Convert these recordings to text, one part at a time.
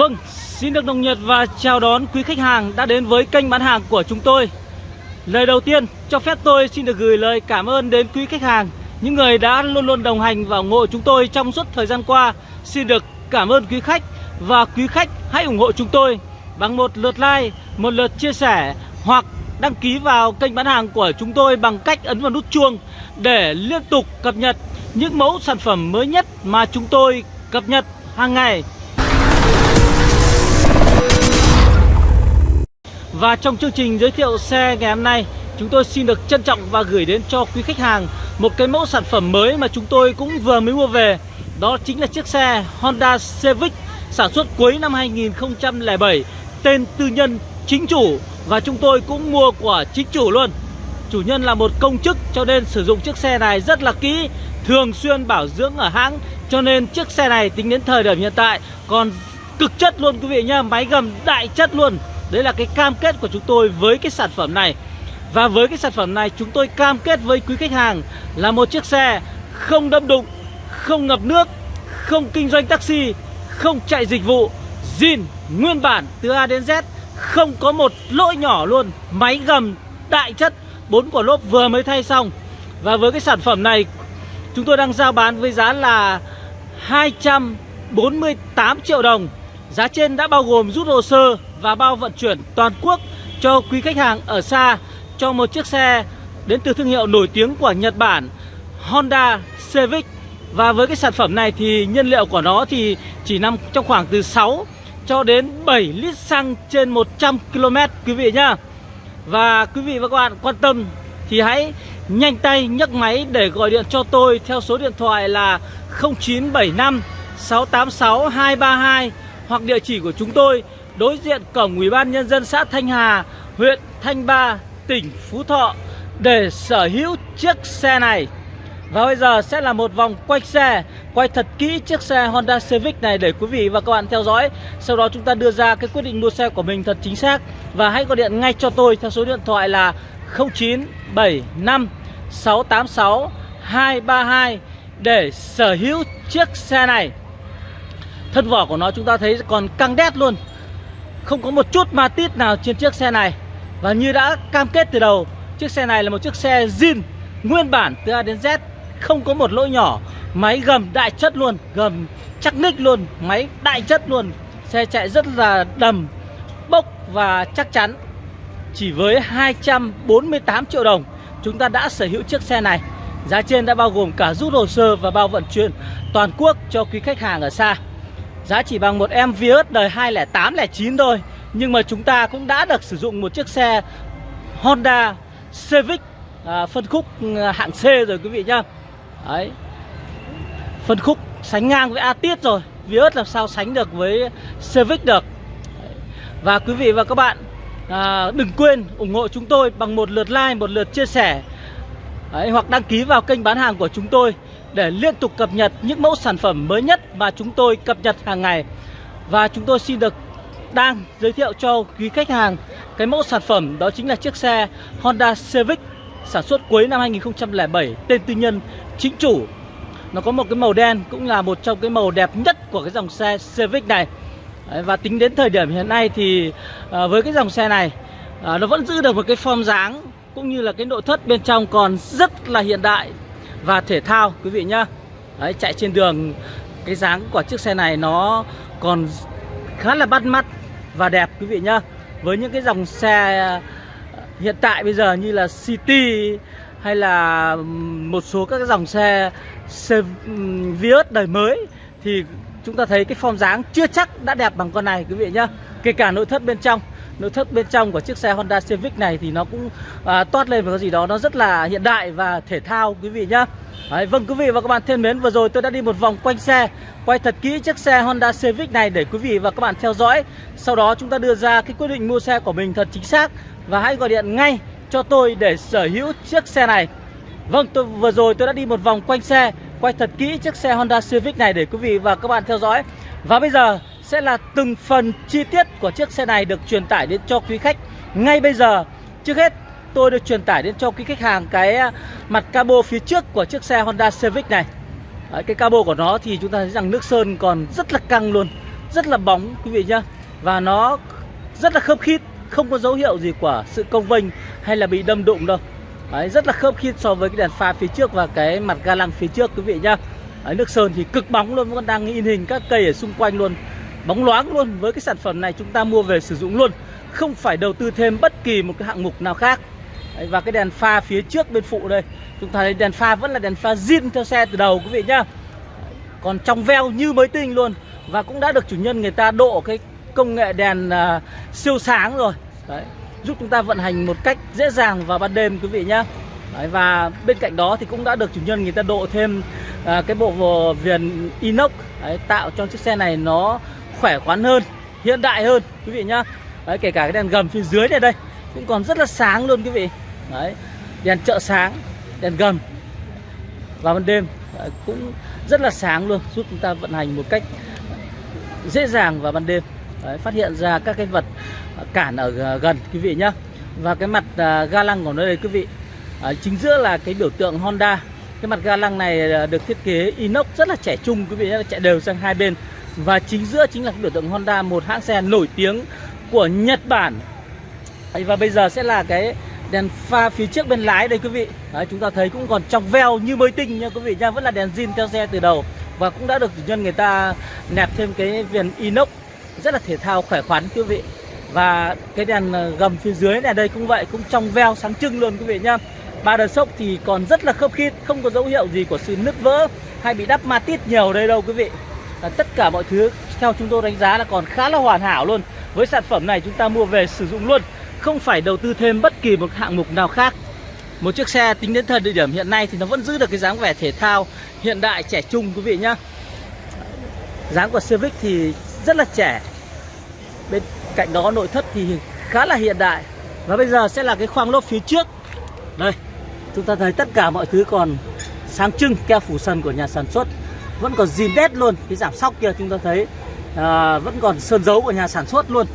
Vâng, xin được nồng nhiệt và chào đón quý khách hàng đã đến với kênh bán hàng của chúng tôi. Lời đầu tiên, cho phép tôi xin được gửi lời cảm ơn đến quý khách hàng Những người đã luôn luôn đồng hành và ủng hộ chúng tôi trong suốt thời gian qua. Xin được cảm ơn quý khách Và quý khách hãy ủng hộ chúng tôi bằng một lượt like, một lượt chia sẻ Hoặc đăng ký vào kênh bán hàng của chúng tôi bằng cách ấn vào nút chuông Để liên tục cập nhật những mẫu sản phẩm mới nhất mà chúng tôi cập nhật hàng ngày. Và trong chương trình giới thiệu xe ngày hôm nay, Chúng tôi xin được trân trọng và gửi đến cho quý khách hàng Một cái mẫu sản phẩm mới mà chúng tôi cũng vừa mới mua về. Đó chính là chiếc xe Honda Civic Sản xuất cuối năm 2007 Tên tư nhân, chính chủ. Và chúng tôi cũng mua của chính chủ luôn. Chủ nhân là một công chức cho nên sử dụng chiếc xe này rất là kỹ, Thường xuyên bảo dưỡng ở hãng. Cho nên chiếc xe này tính đến thời điểm hiện tại Còn cực chất luôn quý vị nhá, Máy gầm đại chất luôn. Đấy là cái cam kết của chúng tôi với cái sản phẩm này. Và với cái sản phẩm này chúng tôi cam kết với quý khách hàng Là một chiếc xe không đâm đụng, không ngập nước, không kinh doanh taxi, không chạy dịch vụ zin nguyên bản từ A đến Z Không có một lỗi nhỏ luôn Máy gầm đại chất bốn quả lốp vừa mới thay xong. Và với cái sản phẩm này Chúng tôi đang giao bán với giá là 248 triệu đồng. Giá trên đã bao gồm rút hồ sơ và bao vận chuyển toàn quốc cho quý khách hàng ở xa, cho một chiếc xe đến từ thương hiệu nổi tiếng của Nhật Bản, Honda Civic. Và với cái sản phẩm này thì nhiên liệu của nó thì chỉ nằm trong khoảng từ 6 cho đến 7 lít xăng trên 100 km quý vị nhá. Và quý vị và các bạn quan tâm thì hãy nhanh tay nhấc máy để gọi điện cho tôi theo số điện thoại là 0975 686 232 hoặc địa chỉ của chúng tôi đối diện cổng Ủy ban nhân dân xã Thanh Hà, huyện Thanh Ba, tỉnh Phú Thọ để sở hữu chiếc xe này. Và bây giờ sẽ là một vòng quay xe Quay thật kỹ chiếc xe Honda Civic này để quý vị và các bạn theo dõi. Sau đó chúng ta đưa ra cái quyết định mua xe của mình thật chính xác. Và hãy gọi điện ngay cho tôi theo số điện thoại là 0975 686 232 Để sở hữu chiếc xe này. Thân vỏ của nó chúng ta thấy còn căng đét luôn. Không có một chút ma tít nào trên chiếc xe này. Và như đã cam kết từ đầu, Chiếc xe này là một chiếc xe zin, Nguyên bản từ A đến Z, Không có một lỗi nhỏ. Máy gầm đại chất luôn, Gầm chắc ních luôn, Máy đại chất luôn. Xe chạy rất là đầm, Bốc và chắc chắn. Chỉ với 248 triệu đồng, Chúng ta đã sở hữu chiếc xe này. Giá trên đã bao gồm cả rút hồ sơ và bao vận chuyển toàn quốc cho quý khách hàng ở xa. Giá chỉ bằng một em Vios đời 208 09 thôi. Nhưng mà chúng ta cũng đã được sử dụng một chiếc xe Honda Civic à, Phân khúc à, hạng C rồi quý vị nhá. Đấy. Phân khúc sánh ngang với Atis rồi. Vios làm sao sánh được với Civic được. Và quý vị và các bạn à, Đừng quên ủng hộ chúng tôi bằng một lượt like, một lượt chia sẻ. Đấy, Hoặc đăng ký vào kênh bán hàng của chúng tôi để liên tục cập nhật những mẫu sản phẩm mới nhất mà chúng tôi cập nhật hàng ngày. Và chúng tôi xin được đang giới thiệu cho quý khách hàng cái mẫu sản phẩm đó chính là chiếc xe Honda Civic sản xuất cuối năm 2007 tên tư nhân chính chủ. Nó có một cái màu đen cũng là một trong cái màu đẹp nhất của cái dòng xe Civic này. Và tính đến thời điểm hiện nay thì à, với cái dòng xe này à, nó vẫn giữ được một cái form dáng cũng như là cái nội thất bên trong còn rất là hiện đại và thể thao quý vị nhá. Đấy, chạy trên đường cái dáng của chiếc xe này nó còn khá là bắt mắt và đẹp quý vị nhá. Với những cái dòng xe ờ, hiện tại bây giờ như là City hay là một số các dòng xe, xe Vios đời mới thì chúng ta thấy cái form dáng chưa chắc đã đẹp bằng con này quý vị nhá kể cả nội thất bên trong nội thất bên trong của chiếc xe Honda Civic này thì nó cũng à, toát lên một cái gì đó nó rất là hiện đại và thể thao quý vị nhá. Đấy, Vâng quý vị và các bạn thân mến vừa rồi tôi đã đi một vòng quanh xe Quay thật kỹ chiếc xe Honda Civic này để quý vị và các bạn theo dõi. Sau đó chúng ta đưa ra cái quyết định mua xe của mình thật chính xác Và hãy gọi điện ngay cho tôi để sở hữu chiếc xe này. Vâng tôi vừa rồi tôi đã đi một vòng quanh xe Quay thật kỹ chiếc xe Honda Civic này để quý vị và các bạn theo dõi. Và bây giờ sẽ là từng phần chi tiết của chiếc xe này được truyền tải đến cho quý khách ngay bây giờ. Trước hết tôi được truyền tải đến cho quý khách hàng cái à, mặt cabo phía trước của chiếc xe Honda Civic này. Đấy, Cái cabo của nó thì chúng ta thấy rằng nước sơn còn rất là căng luôn rất là bóng quý vị nhá. Và nó rất là khớp khít không có dấu hiệu gì của sự công vênh hay là bị đâm đụng đâu. Đấy, rất là khớp khít so với cái đèn pha phía trước và cái mặt ga lăng phía trước quý vị nhá. Đấy, nước sơn thì cực bóng luôn vẫn đang in hình các cây ở xung quanh luôn bóng loáng luôn. Với cái sản phẩm này chúng ta mua về sử dụng luôn không phải đầu tư thêm bất kỳ một cái hạng mục nào khác. Đấy, và cái đèn pha phía trước bên phụ đây chúng ta thấy đèn pha vẫn là đèn pha zin theo xe từ đầu quý vị nhá. Còn trong veo như mới tinh luôn và cũng đã được chủ nhân người ta độ cái công nghệ đèn uh, siêu sáng rồi. Đấy giúp chúng ta vận hành một cách dễ dàng vào ban đêm quý vị nhá. Đấy, và bên cạnh đó thì cũng đã được chủ nhân người ta độ thêm uh, cái bộ viền inox đấy, tạo cho chiếc xe này nó khỏe khoắn hơn hiện đại hơn quý vị nhá. Đấy, kể cả cái đèn gầm phía dưới này đây cũng còn rất là sáng luôn quý vị. Đấy đèn chợ sáng đèn gầm vào ban đêm đấy, cũng rất là sáng luôn giúp chúng ta vận hành một cách dễ dàng vào ban đêm. Đấy, phát hiện ra các cái vật cản ở gần quý vị nhá. Và cái mặt à, ga lăng của nó đây quý vị à, chính giữa là cái biểu tượng Honda. Cái mặt ga lăng này à, được thiết kế inox rất là trẻ trung quý vị nhé chạy đều sang hai bên và chính giữa chính là cái biểu tượng Honda một hãng xe nổi tiếng của Nhật Bản. Và bây giờ sẽ là cái đèn pha phía trước bên lái đây quý vị. Đấy, chúng ta thấy cũng còn trong veo như mới tinh nha quý vị nha. Vẫn là đèn zin theo xe từ đầu và cũng đã được chủ nhân người ta nẹp thêm cái viền inox rất là thể thao khỏe khoắn quý vị. Và cái đèn ờ, gầm phía dưới này đây cũng vậy cũng trong veo sáng trưng luôn quý vị nha. Ba đợt sốc thì còn rất là khớp khít không có dấu hiệu gì của sự nứt vỡ hay bị đắp ma tít nhiều đây đâu quý vị là tất cả mọi thứ theo chúng tôi đánh giá là còn khá là hoàn hảo luôn. Với sản phẩm này chúng ta mua về sử dụng luôn, không phải đầu tư thêm bất kỳ một hạng mục nào khác. Một chiếc xe tính đến thời điểm hiện nay thì nó vẫn giữ được cái dáng vẻ thể thao hiện đại, trẻ trung quý vị nhá. Dáng của Civic thì rất là trẻ. Bên cạnh đó nội thất thì khá là hiện đại. Và bây giờ sẽ là cái khoang lốp phía trước. Đây, chúng ta thấy tất cả mọi thứ còn sáng trưng keo phủ sân của nhà sản xuất vẫn còn zin đét luôn. Cái giảm sóc kia chúng ta thấy à, vẫn còn sơn dấu của nhà sản xuất luôn.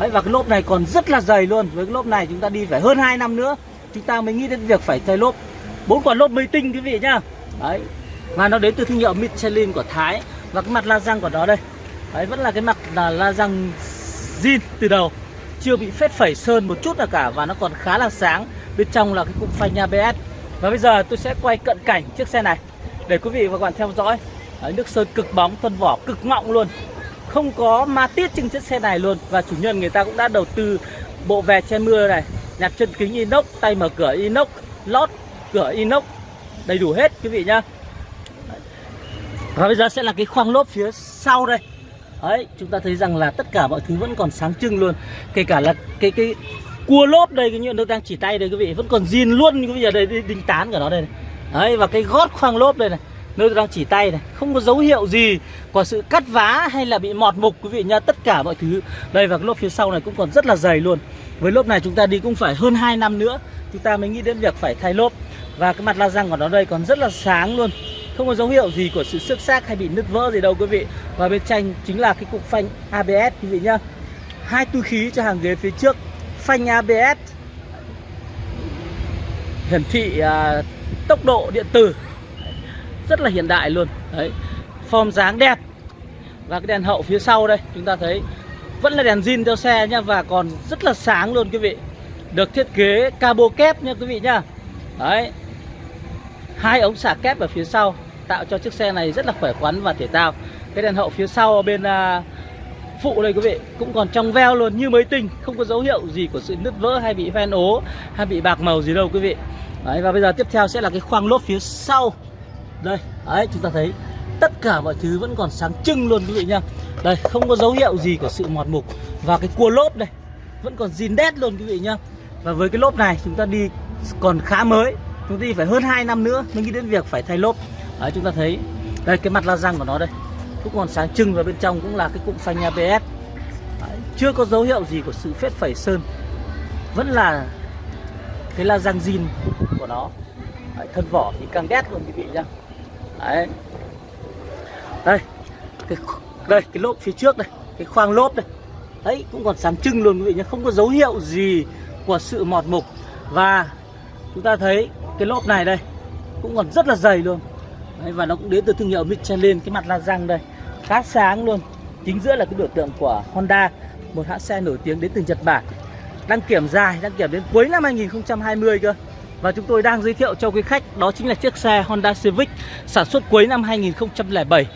Đấy, và cái lốp này còn rất là dày luôn. Với cái lốp này chúng ta đi phải hơn 2 năm nữa chúng ta mới nghĩ đến việc phải thay lốp. Bốn quả lốp mới tinh quý vị nhá. Đấy và nó đến từ thương hiệu Michelin của Thái. Và cái mặt la răng của nó đây. Đấy vẫn là cái mặt là la răng zin từ đầu. Chưa bị phết phẩy sơn một chút nào cả và nó còn khá là sáng. Bên trong là cái cụm phanh ABS và bây giờ tôi sẽ quay cận cảnh chiếc xe này để quý vị và các bạn theo dõi đấy, nước sơn cực bóng thân vỏ cực mọng luôn. Không có ma tiết trên chiếc xe này luôn. Và chủ nhân người ta cũng đã đầu tư bộ vè che mưa này. Nhạc chân kính inox tay mở cửa inox lót cửa inox. Đầy đủ hết quý vị nhá. Và bây giờ sẽ là cái khoang lốp phía sau đây. Đấy chúng ta thấy rằng là tất cả mọi thứ vẫn còn sáng trưng luôn. Kể cả là cái cái cua lốp đây cái nhựa nước đang chỉ tay đây quý vị. Vẫn còn zin luôn quý vị ở đây đinh tán của nó đây này. đấy và cái gót khoang lốp đây này nơi tôi đang chỉ tay này không có dấu hiệu gì của sự cắt vá hay là bị mọt mục quý vị nha tất cả mọi thứ. Đây và cái lốp phía sau này cũng còn rất là dày luôn. Với lốp này chúng ta đi cũng phải hơn 2 năm nữa chúng ta mới nghĩ đến việc phải thay lốp. Và cái mặt la răng của nó đây còn rất là sáng luôn. Không có dấu hiệu gì của sự xước xác hay bị nứt vỡ gì đâu quý vị. Và bên tranh chính là cái cục phanh ABS quý vị nhá. Hai túi khí cho hàng ghế phía trước. Phanh ABS hiển thị à, tốc độ điện tử rất là hiện đại luôn. Đấy form dáng đẹp. Và cái đèn hậu phía sau đây chúng ta thấy vẫn là đèn zin theo xe nhá và còn rất là sáng luôn quý vị. Được thiết kế cabo kép nha quý vị nhá. Đấy hai ống xả kép ở phía sau tạo cho chiếc xe này rất là khỏe khoắn và thể thao. Cái đèn hậu phía sau bên uh, phụ đây quý vị cũng còn trong veo luôn như mới tinh không có dấu hiệu gì của sự nứt vỡ hay bị hoen ố hay bị bạc màu gì đâu quý vị. Đấy và bây giờ tiếp theo sẽ là cái khoang lốp phía sau đây đấy chúng ta thấy tất cả mọi thứ vẫn còn sáng trưng luôn quý vị nhá. Đây không có dấu hiệu gì của sự mọt mục. Và cái cua lốp đây vẫn còn zin đét luôn quý vị nhá. Và với cái lốp này chúng ta đi còn khá mới. Chúng ta đi phải hơn 2 năm nữa mới nghĩ đến việc phải thay lốp. Đấy chúng ta thấy đây cái mặt la răng của nó đây cũng còn sáng trưng và bên trong cũng là cái cụm phanh ABS đấy, chưa có dấu hiệu gì của sự phết phẩy sơn. Vẫn là cái la răng zin của nó. Đấy, thân vỏ thì càng đét luôn quý vị nhá đấy. Đây. Cái đây cái lốp phía trước đây cái khoang lốp đây đấy cũng còn sáng trưng luôn quý vị nhé. Không có dấu hiệu gì của sự mọt mục. Và chúng ta thấy cái lốp này đây cũng còn rất là dày luôn. Đấy, và nó cũng đến từ thương hiệu Michelin cái mặt la răng đây. Khá sáng luôn. Chính giữa là cái biểu tượng của Honda một hãng xe nổi tiếng đến từ Nhật Bản. Đăng kiểm dài đăng kiểm đến cuối năm 2020 cơ và chúng tôi đang giới thiệu cho quý khách đó chính là chiếc xe Honda Civic sản xuất cuối năm 2007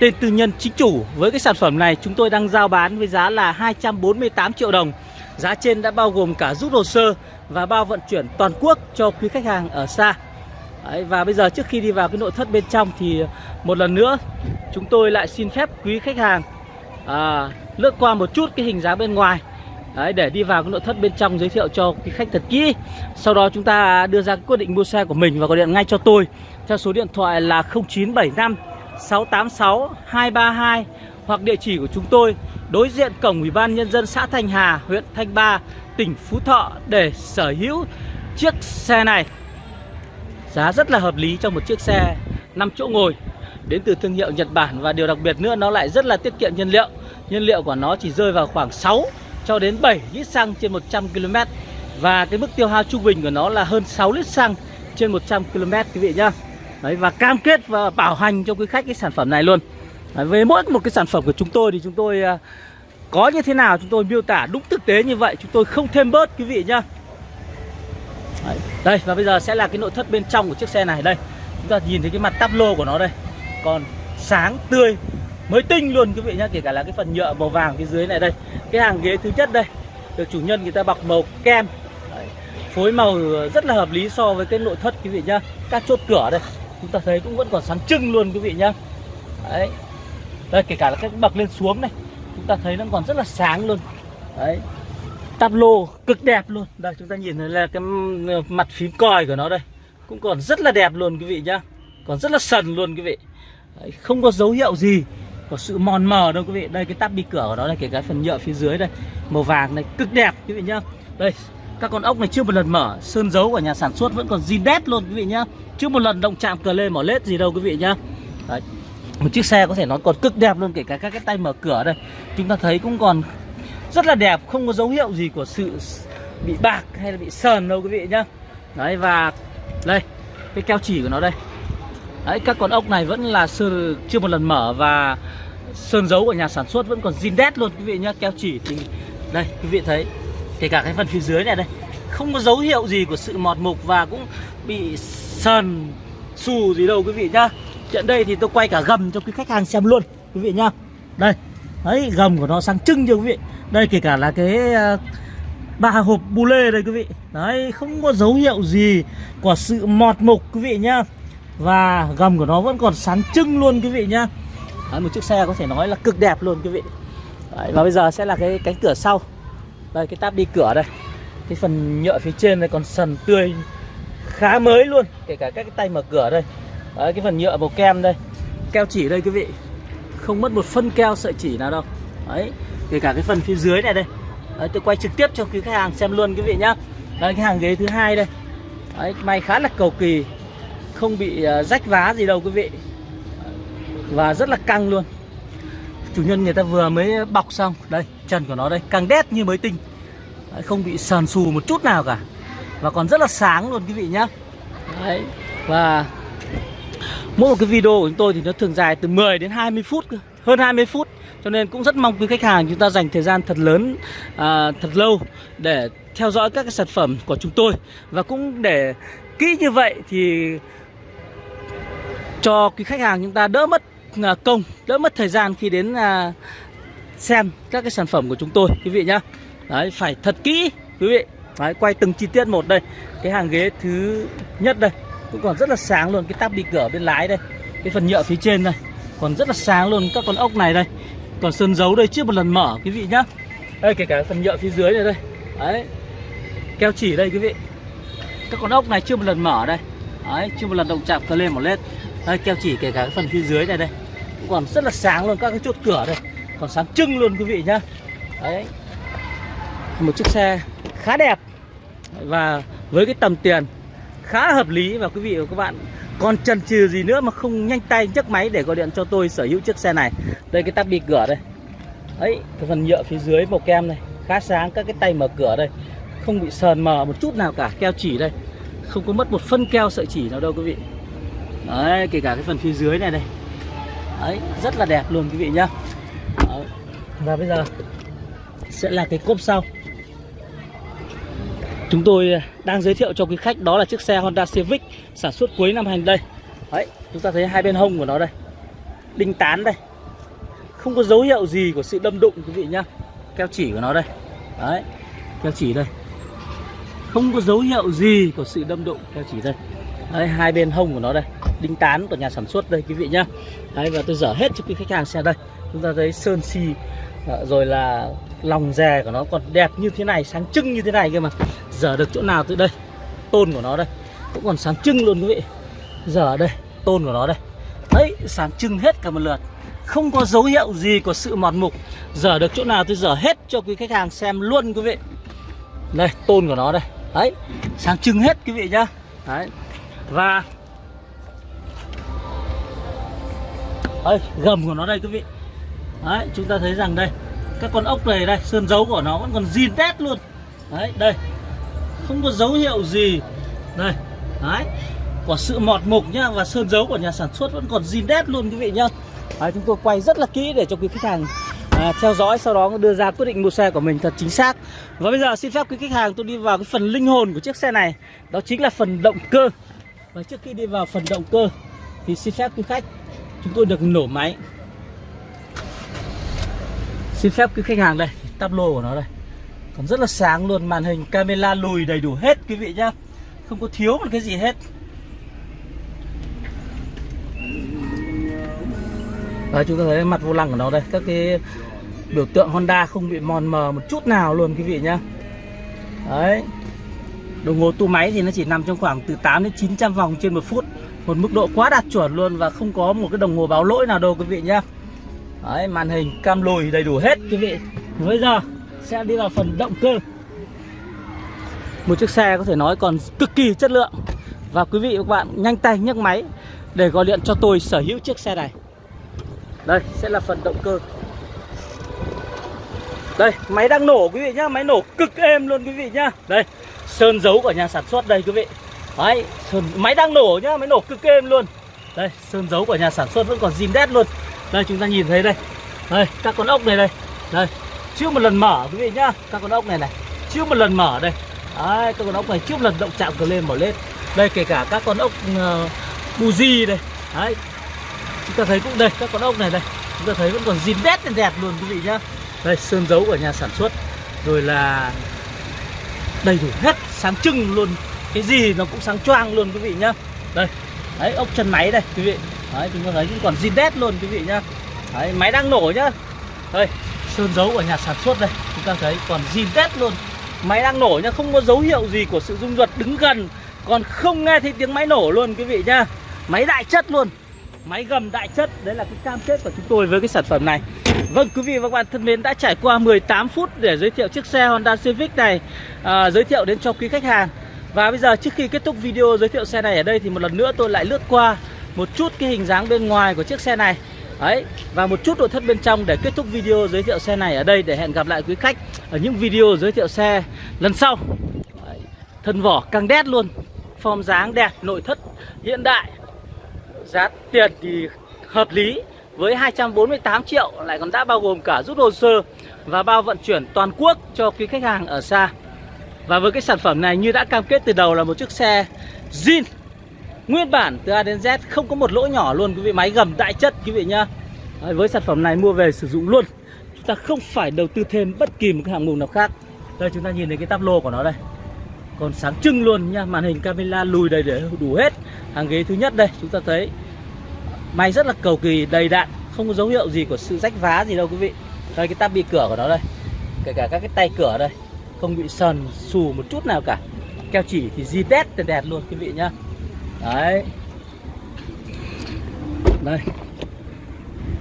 tên tư nhân chính chủ. Với cái sản phẩm này chúng tôi đang giao bán với giá là 248 triệu đồng. Giá trên đã bao gồm cả rút hồ sơ và bao vận chuyển toàn quốc cho quý khách hàng ở xa. Đấy, và bây giờ trước khi đi vào cái nội thất bên trong thì một lần nữa chúng tôi lại xin phép quý khách hàng à, lướt qua một chút cái hình dáng bên ngoài. Đấy, để đi vào cái nội thất bên trong giới thiệu cho cái khách thật kỹ. Sau đó chúng ta đưa ra quyết định mua xe của mình và gọi điện ngay cho tôi Theo số điện thoại là 0975 686 232 Hoặc địa chỉ của chúng tôi đối diện cổng Ủy ban Nhân dân xã Thanh Hà, huyện Thanh Ba, tỉnh Phú Thọ để sở hữu chiếc xe này. Giá rất là hợp lý cho một chiếc xe 5 chỗ ngồi. Đến từ thương hiệu Nhật Bản và điều đặc biệt nữa nó lại rất là tiết kiệm nhiên liệu. Nhiên liệu của nó chỉ rơi vào khoảng 6 cho đến 7 lít xăng trên 100 km và cái mức tiêu hao trung bình của nó là hơn 6 lít xăng trên 100 km quý vị nhá. Đấy và cam kết và bảo hành cho quý khách cái sản phẩm này luôn. Đấy, với mỗi một cái sản phẩm của chúng tôi thì chúng tôi à, có như thế nào chúng tôi miêu tả đúng thực tế như vậy, chúng tôi không thêm bớt quý vị nhá. Đấy. Đây và bây giờ sẽ là cái nội thất bên trong của chiếc xe này đây Chúng ta nhìn thấy cái mặt táp lô của nó đây Còn sáng tươi mới tinh luôn quý vị nhá Kể cả là cái phần nhựa màu vàng phía dưới này đây. Cái hàng ghế thứ nhất đây Được chủ nhân người ta bọc màu kem. Đấy. Phối màu rất là hợp lý so với cái nội thất quý vị nhá. Các chốt cửa đây Chúng ta thấy cũng vẫn còn sáng trưng luôn quý vị nhá. Đấy. Đây kể cả là cái bậc lên xuống này Chúng ta thấy nó còn rất là sáng luôn. Đấy. Tắp lô cực đẹp luôn. Đây chúng ta nhìn thấy là cái mặt phím còi của nó đây cũng còn rất là đẹp luôn quý vị nhá. Còn rất là sần luôn quý vị. Đấy, không có dấu hiệu gì của sự mòn mờ đâu quý vị. Đây, cái tắp bi cửa của nó là kể cái phần nhựa phía dưới đây, màu vàng này, cực đẹp quý vị nhá. Đây, các con ốc này chưa một lần mở, sơn dấu của nhà sản xuất vẫn còn zin đét luôn quý vị nhá. Chưa một lần động chạm cờ lê mỏ lết gì đâu quý vị nhá. Đấy. một chiếc xe có thể nói còn cực đẹp luôn, kể cả các cái tay mở cửa đây. Chúng ta thấy cũng còn rất là đẹp, không có dấu hiệu gì của sự bị bạc hay là bị sờn đâu quý vị nhá. Đấy, và đây, cái keo chỉ của nó đây đấy các con ốc này vẫn là sơ, chưa một lần mở và sơn dấu của nhà sản xuất vẫn còn zin đét luôn quý vị nhá. Keo chỉ thì đây quý vị thấy kể cả cái phần phía dưới này đây không có dấu hiệu gì của sự mọt mục và cũng bị sờn xù gì đâu quý vị nhá. Hiện đây thì tôi quay cả gầm cho quý khách hàng xem luôn quý vị nhá. Đây đấy gầm của nó sáng trưng chưa quý vị. Đây kể cả là cái ờ, ba hộp bu lê đây quý vị. Đấy không có dấu hiệu gì của sự mọt mục quý vị nhá và gầm của nó vẫn còn sáng trưng luôn quý vị nhá. Đấy, một chiếc xe có thể nói là cực đẹp luôn quý vị. Đấy, và bây giờ sẽ là cái cánh cửa sau. Đây cái táp đi cửa đây. Cái phần nhựa phía trên này còn sần tươi khá mới luôn. Kể cả các cái tay mở cửa đây. Đấy, cái phần nhựa màu kem đây. Keo chỉ đây quý vị. Không mất một phân keo sợi chỉ nào đâu. Đấy kể cả cái phần phía dưới này đây. Đấy, tôi quay trực tiếp cho quý khách hàng xem luôn quý vị nhá. Đây cái hàng ghế thứ hai đây. Đấy, may khá là cầu kỳ không bị ờ, rách vá gì đâu quý vị. Và rất là căng luôn. Chủ nhân người ta vừa mới bọc xong. Đây trần của nó đây căng đét như mới tinh. Đấy, không bị sờn xù một chút nào cả. Và còn rất là sáng luôn quý vị nhá. Đấy và mỗi một cái video của chúng tôi thì nó thường dài từ 10 đến 20 phút hơn 20 phút. Cho nên cũng rất mong quý khách hàng chúng ta dành thời gian thật lớn à, thật lâu để theo dõi các cái sản phẩm của chúng tôi. Và cũng để kỹ như vậy thì cho quý khách hàng chúng ta đỡ mất à, công đỡ mất thời gian khi đến à, xem các cái sản phẩm của chúng tôi quý vị nhá. Đấy phải thật kỹ quý vị. Đấy, quay từng chi tiết một đây. Cái hàng ghế thứ nhất đây cũng còn rất là sáng luôn. Cái tab bị cửa bên lái đây cái phần nhựa phía trên đây còn rất là sáng luôn. Các con ốc này đây còn sơn dấu đây chưa một lần mở quý vị nhá. Đây kể cả phần nhựa phía dưới này đây. Đấy keo chỉ đây quý vị. Các con ốc này chưa một lần mở đây. Đấy chưa một lần động chạm cờ lên một lên đây, keo chỉ kể cả cái phần phía dưới này đây. Còn rất là sáng luôn, các cái chốt cửa đây. Còn sáng trưng luôn, quý vị nhá. Đấy. Một chiếc xe khá đẹp. Và với cái tầm tiền khá hợp lý. Và quý vị và các bạn còn chần chừ gì nữa mà không nhanh tay, nhấc máy để gọi điện cho tôi sở hữu chiếc xe này. Đây, cái tắp bị cửa đây. Ấy cái phần nhựa phía dưới màu kem này. Khá sáng, các cái tay mở cửa đây. Không bị sờn mờ một chút nào cả, keo chỉ đây. Không có mất một phân keo sợi chỉ nào đâu, quý vị đấy, kể cả cái phần phía dưới này đây. Đấy, rất là đẹp luôn quý vị nhá. Đấy. và bây giờ sẽ là cái cốp sau. Chúng tôi đang giới thiệu cho quý khách đó là chiếc xe Honda Civic sản xuất cuối năm hành đây. Đấy, chúng ta thấy hai bên hông của nó đây. Đinh tán đây. Không có dấu hiệu gì của sự đâm đụng quý vị nhá. Keo chỉ của nó đây. Đấy, keo chỉ đây. Không có dấu hiệu gì của sự đâm đụng keo chỉ đây đấy, hai bên hông của nó đây, đinh tán của nhà sản xuất đây, quý vị nhá. Đấy, và tôi dở hết cho quý khách hàng xem đây. Chúng ta thấy sơn xi à, rồi là lòng dè của nó còn đẹp như thế này, sáng trưng như thế này cơ mà. Dở được chỗ nào từ đây? Tôn của nó đây, cũng còn sáng trưng luôn quý vị. Dở đây, tôn của nó đây. Đấy, sáng trưng hết cả một lượt. Không có dấu hiệu gì của sự mọt mục. Dở được chỗ nào tôi dở hết cho quý khách hàng xem luôn quý vị. Đây, tôn của nó đây. Đấy, sáng trưng hết quý vị nhá. Đấy và Ê, gầm của nó đây quý vị. Đấy chúng ta thấy rằng đây các con ốc này đây sơn dấu của nó vẫn còn zin tét luôn. Đấy đây. Không có dấu hiệu gì. Đây đấy. Của sự mọt mục nhá và sơn dấu của nhà sản xuất vẫn còn zin đét luôn quý vị nhá. Đấy, chúng tôi quay rất là kỹ để cho quý khách hàng à, theo dõi sau đó đưa ra quyết định mua xe của mình thật chính xác. Và bây giờ xin phép quý khách hàng tôi đi vào cái phần linh hồn của chiếc xe này. Đó chính là phần động cơ và trước khi đi vào phần động cơ thì xin phép quý khách chúng tôi được nổ máy. Xin phép quý khách hàng đây tắp lô của nó đây. Còn rất là sáng luôn màn hình camera lùi đầy đủ hết quý vị nhá. Không có thiếu một cái gì hết. Đấy, chúng ta thấy mặt vô lăng của nó đây các cái biểu tượng Honda không bị mòn mờ một chút nào luôn quý vị nhá. Đấy đồng hồ tua máy thì nó chỉ nằm trong khoảng từ 8 đến 900 vòng trên một phút. Một mức độ quá đạt chuẩn luôn và không có một cái đồng hồ báo lỗi nào đâu, quý vị nhá. Đấy, màn hình cam lùi đầy đủ hết, quý vị. Bây giờ sẽ đi vào phần động cơ. Một chiếc xe có thể nói còn cực kỳ chất lượng. Và quý vị và các bạn nhanh tay nhấc máy để gọi điện cho tôi sở hữu chiếc xe này. Đây, sẽ là phần động cơ. Đây, máy đang nổ, quý vị nhá. Máy nổ cực êm luôn, quý vị nhá. Đây sơn dấu của nhà sản xuất đây quý vị. Đấy sơn, máy đang nổ nhá Máy nổ cực êm luôn. Đây sơn dấu của nhà sản xuất vẫn còn zin đét luôn. Đây chúng ta nhìn thấy đây. Đây các con ốc này đây. Đây chưa một lần mở quý vị nhá. Các con ốc này này chưa một lần mở đây. Đấy các con ốc này chưa một lần động chạm cờ lên mở lên. Đây kể cả các con ốc ờ, uh, buji đây. Đấy chúng ta thấy cũng đây các con ốc này đây. Chúng ta thấy vẫn còn zin đét đẹp luôn quý vị nhá. Đây sơn dấu của nhà sản xuất. Rồi là đầy đủ hết, sáng trưng luôn. Cái gì nó cũng sáng choang luôn quý vị nhá. Đây, đấy, ốc chân máy đây quý vị. Đấy, chúng ta thấy cũng còn zin đét luôn quý vị nhá. Đấy, máy đang nổ nhá. Đây, sơn dấu của nhà sản xuất đây. Chúng ta thấy còn zin đét luôn. Máy đang nổ nhá, không có dấu hiệu gì của sự rung giật đứng gần. Còn không nghe thấy tiếng máy nổ luôn quý vị nhá. Máy đại chất luôn. Máy gầm đại chất. Đấy là cái cam kết của chúng tôi với cái sản phẩm này. Vâng quý vị và các bạn thân mến đã trải qua 18 phút để giới thiệu chiếc xe Honda Civic này à, Giới thiệu đến cho quý khách hàng. Và bây giờ trước khi kết thúc video giới thiệu xe này ở đây Thì một lần nữa tôi lại lướt qua một chút cái hình dáng bên ngoài của chiếc xe này. Đấy, và một chút nội thất bên trong để kết thúc video giới thiệu xe này ở đây để hẹn gặp lại quý khách ở những video giới thiệu xe lần sau. Đấy, thân vỏ căng đét luôn, form dáng đẹp, nội thất hiện đại Giá tiền thì hợp lý với 248 triệu lại còn đã bao gồm cả rút hồ sơ và bao vận chuyển toàn quốc cho quý khách hàng ở xa. Và với cái sản phẩm này như đã cam kết từ đầu là một chiếc xe zin nguyên bản từ A đến Z không có một lỗ nhỏ luôn quý vị máy gầm đại chất quý vị nhá. Đấy, với sản phẩm này mua về sử dụng luôn. Chúng ta không phải đầu tư thêm bất kỳ một cái hạng mục nào khác. Đây chúng ta nhìn thấy cái táp lô của nó đây. Còn sáng trưng luôn nha, màn hình camera lùi đầy để đủ hết hàng ghế thứ nhất đây chúng ta thấy Máy rất là cầu kỳ đầy đạn không có dấu hiệu gì của sự rách vá gì đâu quý vị. Đây cái tab bị cửa của nó đây. Kể cả các cái tay cửa đây không bị sần xù một chút nào cả. Keo chỉ thì di tét đẹp luôn quý vị nhá. Đấy. Đây.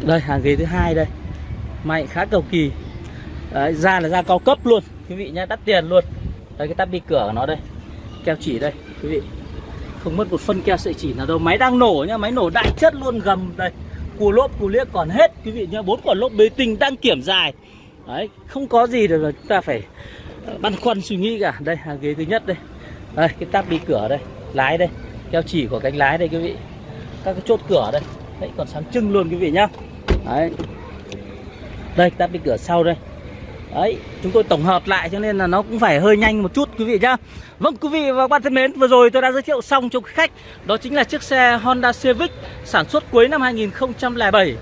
Đây hàng ghế thứ hai đây. Máy khá cầu kỳ. Đấy, da là da cao cấp luôn quý vị nhá đắt tiền luôn. Đây cái tab bị cửa của nó đây. Keo chỉ đây quý vị không mất một phân keo sợi chỉ nào đâu. Máy đang nổ nhá, máy nổ đại chất luôn, gầm đây. Cù lốp, cù liếc còn hết, quý vị nhá. Bốn quả lốp bế tinh đang kiểm dài. Đấy, không có gì để chúng ta phải ờ, băn khoăn suy nghĩ cả. Đây, hàng ghế thứ nhất đây. Đây, cái táp đi cửa đây, lái đây. Keo chỉ của cánh lái đây, quý vị. Các cái chốt cửa đây. Đấy, còn sáng trưng luôn, quý vị nhá. Đấy. Đây tắp đi cửa sau đây. Đấy, chúng tôi tổng hợp lại cho nên là nó cũng phải hơi nhanh một chút quý vị nhá. Vâng quý vị và các bạn thân mến, vừa rồi tôi đã giới thiệu xong cho quý khách Đó chính là chiếc xe Honda Civic sản xuất cuối năm 2007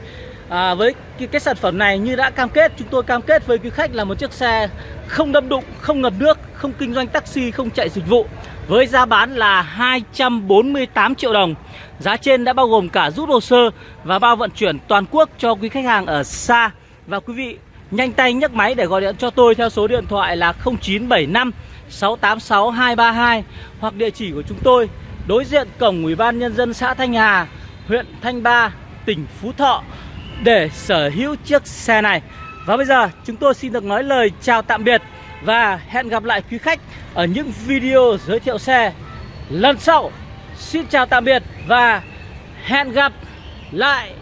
à, Với cái, cái sản phẩm này như đã cam kết, chúng tôi cam kết với quý khách là một chiếc xe không đâm đụng, không ngập nước, không kinh doanh taxi, không chạy dịch vụ Với giá bán là 248 triệu đồng. Giá trên đã bao gồm cả rút hồ sơ và bao vận chuyển toàn quốc cho quý khách hàng ở xa. Và quý vị Nhanh tay nhấc máy để gọi điện cho tôi theo số điện thoại là 0975 686 232 hoặc địa chỉ của chúng tôi đối diện cổng Ủy ban nhân dân xã Thanh Hà, huyện Thanh Ba, tỉnh Phú Thọ để sở hữu chiếc xe này. Và bây giờ chúng tôi xin được nói lời chào tạm biệt và hẹn gặp lại quý khách ở những video giới thiệu xe lần sau. Xin chào tạm biệt và hẹn gặp lại.